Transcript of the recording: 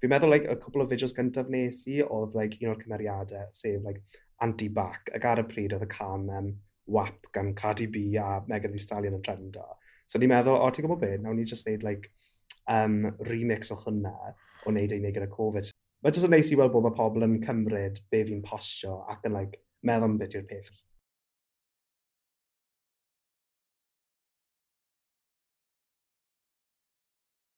Fi'n meddwl like y cwpl o fideos gyntaf wnes i oedd like un o'r cymeriadau sef like anti bac ac ar y pryd oedd y cân yym WAP gan Cardi B a Megan Thee Stallion yn trendo. So o'n i'n meddwl o ti'n gwybod be wnawn ni jyst wneud like yym remix o hwnna o wneud e i wneud gyda Covid. Ma' jyst yn neis i weld bod mae pobl yn cymryd be fi'n postio ac yn like meddwl am beth yw'r peth.